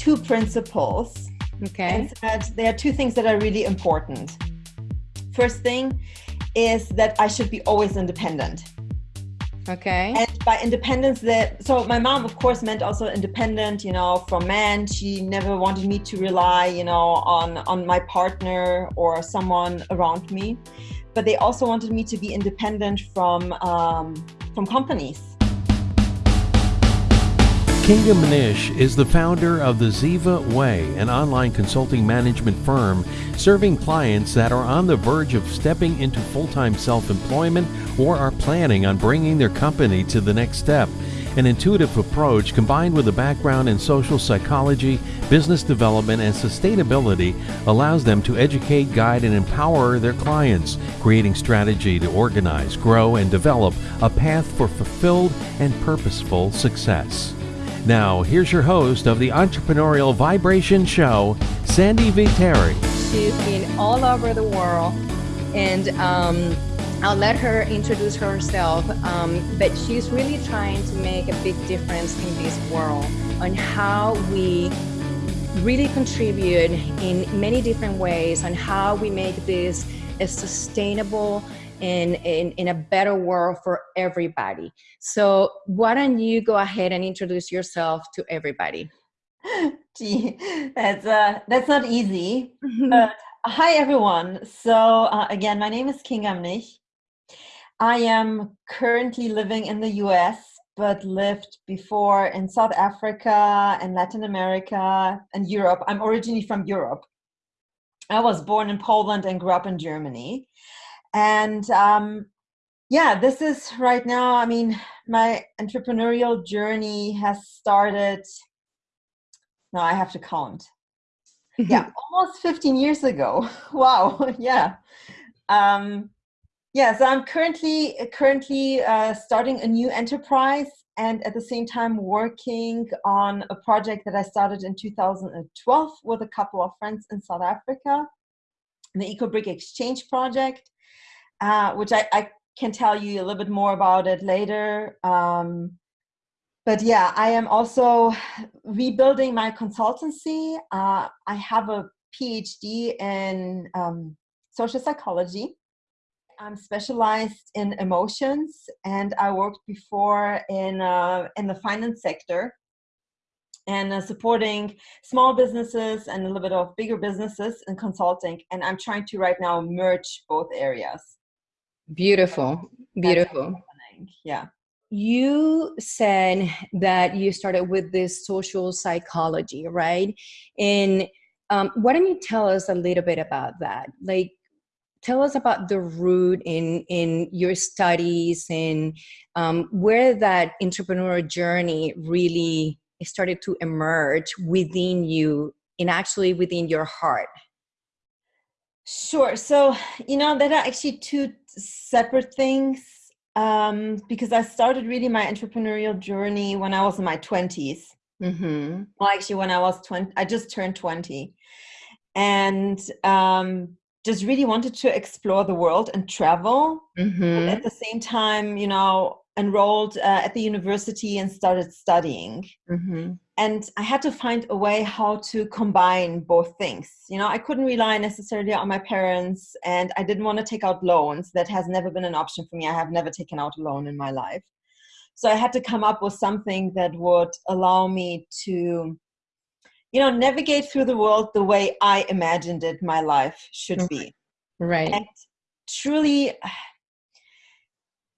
two principles. Okay. And there are two things that are really important. First thing is that I should be always independent. Okay. And by independence, that so my mom, of course, meant also independent. You know, from men. She never wanted me to rely, you know, on on my partner or someone around me. But they also wanted me to be independent from um, from companies. Kinga Mnish is the founder of the Ziva Way, an online consulting management firm serving clients that are on the verge of stepping into full time self employment or are planning on bringing their company to the next step. An intuitive approach combined with a background in social psychology, business development, and sustainability allows them to educate, guide, and empower their clients, creating strategy to organize, grow, and develop a path for fulfilled and purposeful success. Now, here's your host of the Entrepreneurial Vibration Show, Sandy Viteri. She's been all over the world, and um, I'll let her introduce herself. Um, but she's really trying to make a big difference in this world on how we really contribute in many different ways on how we make this a sustainable in, in, in a better world for everybody. So why don't you go ahead and introduce yourself to everybody? Gee, that's uh, that's not easy. uh, hi everyone. So uh, again, my name is Kinga Mnish. I am currently living in the U.S., but lived before in South Africa and Latin America and Europe. I'm originally from Europe. I was born in Poland and grew up in Germany and um, yeah this is right now i mean my entrepreneurial journey has started no i have to count. Yeah almost 15 years ago. Wow yeah. Um, yeah so i'm currently currently uh, starting a new enterprise and at the same time working on a project that i started in 2012 with a couple of friends in south africa the ecobrick exchange project uh, which I, I, can tell you a little bit more about it later. Um, but yeah, I am also rebuilding my consultancy. Uh, I have a PhD in um, social psychology. I'm specialized in emotions, and I worked before in uh, in the finance sector and uh, supporting small businesses and a little bit of bigger businesses in consulting. And I'm trying to right now merge both areas. Beautiful, beautiful. Yeah. You said that you started with this social psychology, right? And um, why don't you tell us a little bit about that? Like, tell us about the root in in your studies and um, where that entrepreneurial journey really started to emerge within you and actually within your heart. Sure. So, you know, there are actually two separate things um, because I started really my entrepreneurial journey when I was in my 20s. Mm-hmm. Well, actually, when I was 20, I just turned 20 and um, just really wanted to explore the world and travel. Mm-hmm. at the same time, you know, enrolled uh, at the university and started studying. Mm-hmm and I had to find a way how to combine both things. You know, I couldn't rely necessarily on my parents, and I didn't want to take out loans. That has never been an option for me. I have never taken out a loan in my life. So I had to come up with something that would allow me to, you know, navigate through the world the way I imagined it my life should be. Right. And truly,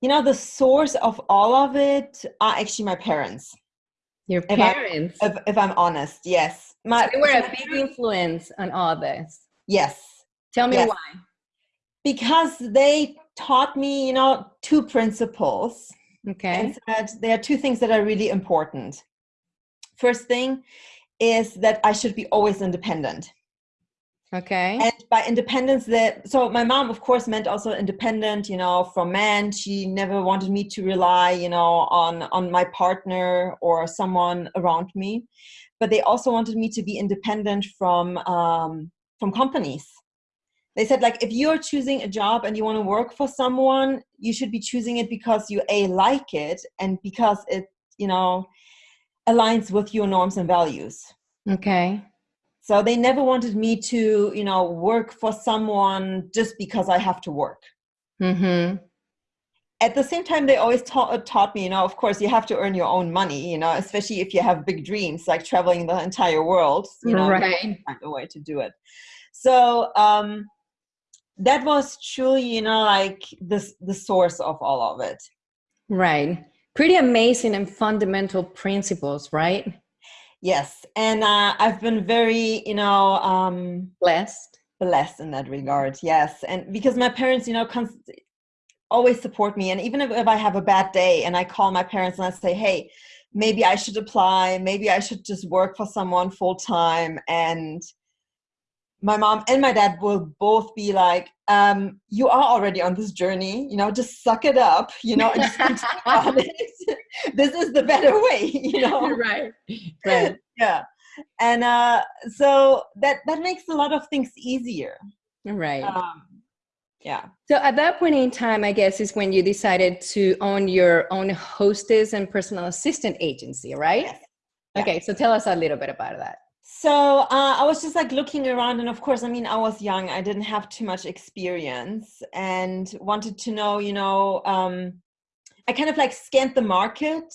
you know, the source of all of it are actually my parents your parents. If, I, if, if I'm honest, yes. My, they were a big influence on all this. Yes. Tell me yes. why. Because they taught me, you know, two principles. Okay. And said there are two things that are really important. First thing is that I should be always independent. Okay. And by independence, that so my mom, of course, meant also independent. You know, from men. She never wanted me to rely, you know, on on my partner or someone around me. But they also wanted me to be independent from um, from companies. They said, like, if you're choosing a job and you want to work for someone, you should be choosing it because you a like it and because it, you know, aligns with your norms and values. Okay. So they never wanted me to, you know, work for someone just because I have to work. Mm-hmm. At the same time, they always taught, taught me, you know, of course, you have to earn your own money, you know, especially if you have big dreams like traveling the entire world, you know, right. find a way to do it. So um, that was truly, you know, like this the source of all of it. Right. Pretty amazing and fundamental principles, right? Yes, and uh, I've been very, you know, um, blessed, blessed in that regard. Yes, and because my parents, you know, const- always support me, and even if, if I have a bad day, and I call my parents and I say, "Hey, maybe I should apply. Maybe I should just work for someone full time," and my mom and my dad will both be like, um, "You are already on this journey. You know, just suck it up. You know, and just continue on it. this is the better way. You know, right? Right. yeah, and uh, so that that makes a lot of things easier. Right. Um, yeah. So at that point in time, I guess is when you decided to own your own hostess and personal assistant agency, right? Yes. Okay, so tell us a little bit about that. So uh, I was just like looking around, and of course, I mean, I was young. I didn't have too much experience, and wanted to know, you know, um, I kind of like scanned the market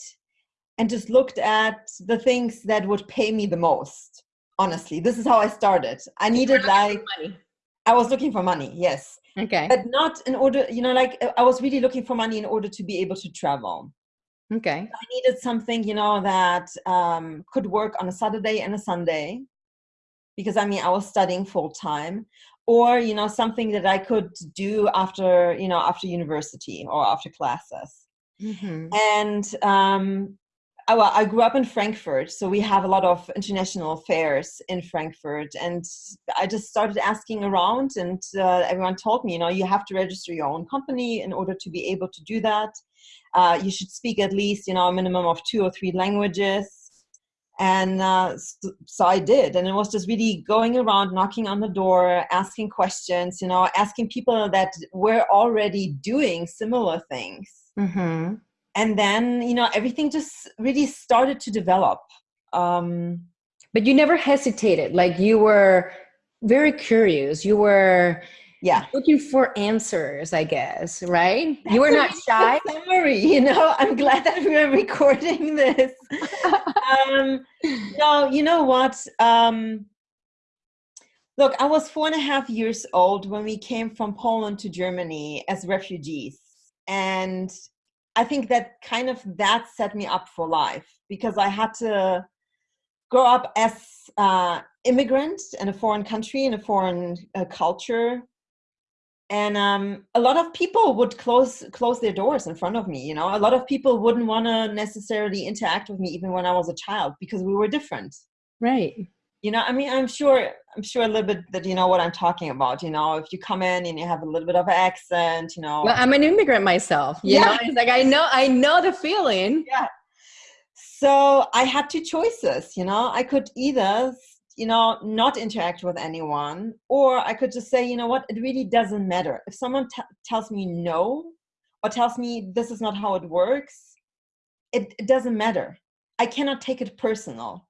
and just looked at the things that would pay me the most. Honestly, this is how I started. I needed like money. I was looking for money, yes, Okay. but not in order, you know, like I was really looking for money in order to be able to travel. Okay. I needed something, you know, that um, could work on a Saturday and a Sunday, because I mean, I was studying full time, or you know, something that I could do after, you know, after university or after classes. Mm-hmm. And um, I, well, I grew up in Frankfurt, so we have a lot of international fairs in Frankfurt, and I just started asking around, and uh, everyone told me, you know, you have to register your own company in order to be able to do that. Uh, you should speak at least, you know, a minimum of two or three languages. And uh, so, so I did, and it was just really going around, knocking on the door, asking questions, you know, asking people that were already doing similar things Mm-hmm. and then you know everything just really started to develop um But you never hesitated. Like you were very curious. You were yeah looking for answers, I guess, right? you were not shy. summary you know i'm glad that we're recording this um no you know what um look i was four and a half years old when we came from poland to germany as refugees and i think that kind of that set me up for life because i had to grow up as uh, immigrant in a foreign country in a foreign uh, culture and um, a lot of people would close close their doors in front of me you know a lot of people wouldn't want to necessarily interact with me even when i was a child because we were different Right. you know i mean i'm sure i'm sure a little bit that you know what i'm talking about you know if you come in and you have a little bit of an accent you know Well, I'm an immigrant myself. You Yeah. know, it's like I know I know the feeling. yeah so i had two choices you know i could either you know not interact with anyone or i could just say you know what? It really doesn't matter. If someone t- tells me no or tells me this is not how it works it, it doesn't matter. I cannot take it personal.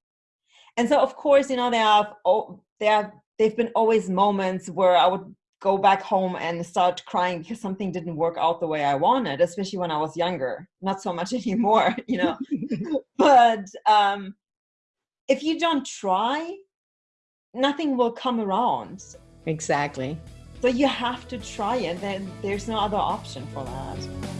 And so of course you know there are oh, there are, they've been always moments where i would go back home and start crying because something didn't work out the way i wanted especially when i was younger. Not so much anymore you know? But um, if you don't try nothing will come around Exactly. so you have to try it then there's no other option for that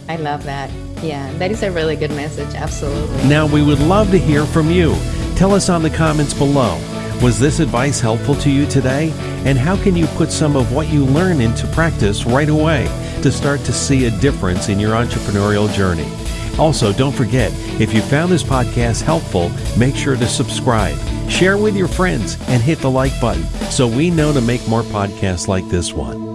I love that. Yeah, that is a really good message. Absolutely. Now, we would love to hear from you. Tell us on the comments below. Was this advice helpful to you today? And how can you put some of what you learn into practice right away to start to see a difference in your entrepreneurial journey? Also, don't forget, if you found this podcast helpful, make sure to subscribe, share with your friends, and hit the like button so we know to make more podcasts like this one.